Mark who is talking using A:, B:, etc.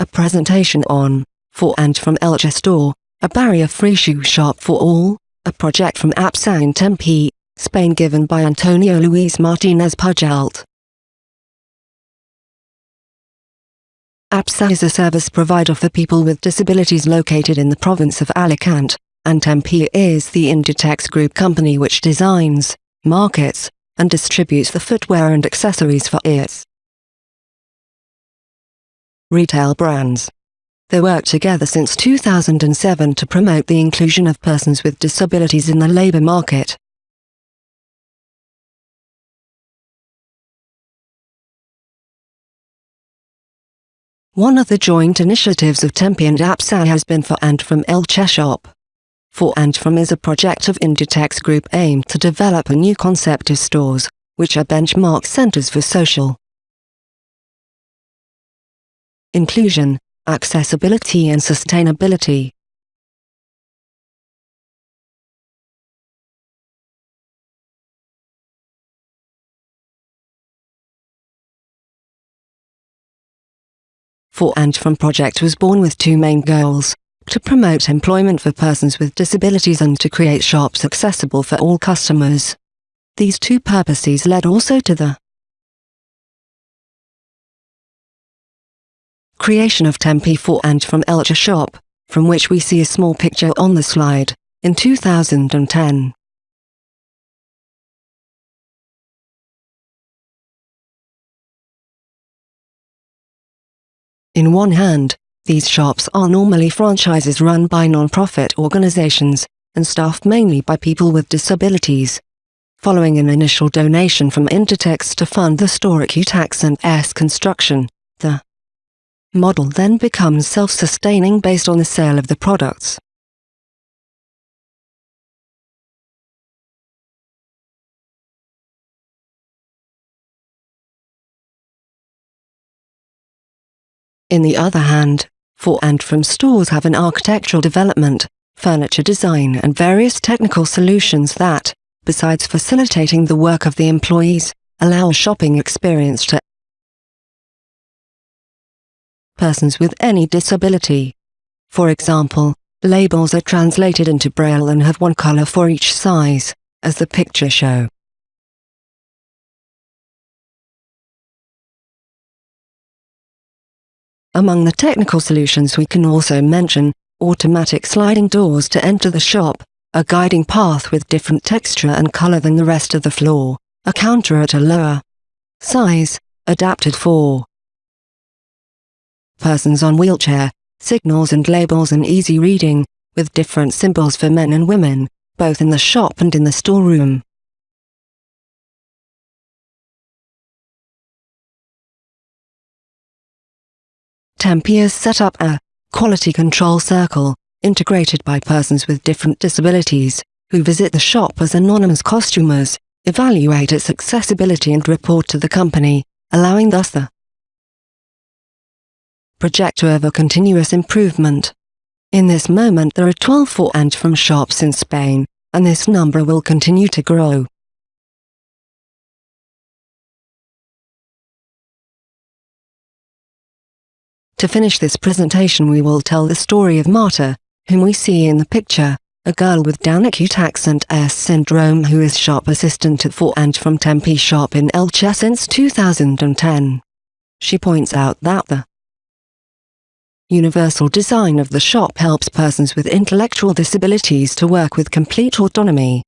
A: a presentation on, for and from Elche Store, a barrier-free shoe shop for all, a project from APSA in Tempe, Spain given by Antonio Luis Martinez Pujalt. APSA is a service provider for people with disabilities located in the province of Alicante, and Tempe is the Inditex group company which designs, markets, and distributes the footwear and accessories for its retail brands. They work together since 2007 to promote the inclusion of persons with disabilities in the labor market. One of the joint initiatives of Tempe and APSA has been For and From Elche Shop. For and From is a project of Inditex Group aimed to develop a new concept of stores, which are benchmark centers for social inclusion, accessibility and sustainability. For and From project was born with two main goals, to promote employment for persons with disabilities and to create shops accessible for all customers. These two purposes led also to the creation of Tempe 4 and from Elche shop, from which we see a small picture on the slide, in 2010. In one hand, these shops are normally franchises run by non-profit organizations, and staffed mainly by people with disabilities. Following an initial donation from Inditex to fund the store at and S construction, the model then becomes self-sustaining based on the sale of the products. In the other hand, for and from stores have an architectural development, furniture design and various technical solutions that, besides facilitating the work of the employees, allow a shopping experience to persons with any disability. For example, labels are translated into Braille and have one color for each size, as the picture show. Among the technical solutions we can also mention, automatic sliding doors to enter the shop, a guiding path with different texture and color than the rest of the floor, a counter at a lower size, adapted for persons on wheelchair, signals and labels and easy reading, with different symbols for men and women, both in the shop and in the storeroom. Tempe has set up a quality control circle, integrated by persons with different disabilities, who visit the shop as anonymous costumers, evaluate its accessibility and report to the company, allowing thus the project to have a continuous improvement. In this moment there are 12 for and from shops in Spain, and this number will continue to grow. To finish this presentation we will tell the story of Marta, whom we see in the picture, a girl with Down acute accent S syndrome who is shop assistant at For and From Tempe shop in Elche since 2010. She points out that the universal design of the shop helps persons with intellectual disabilities to work with complete autonomy.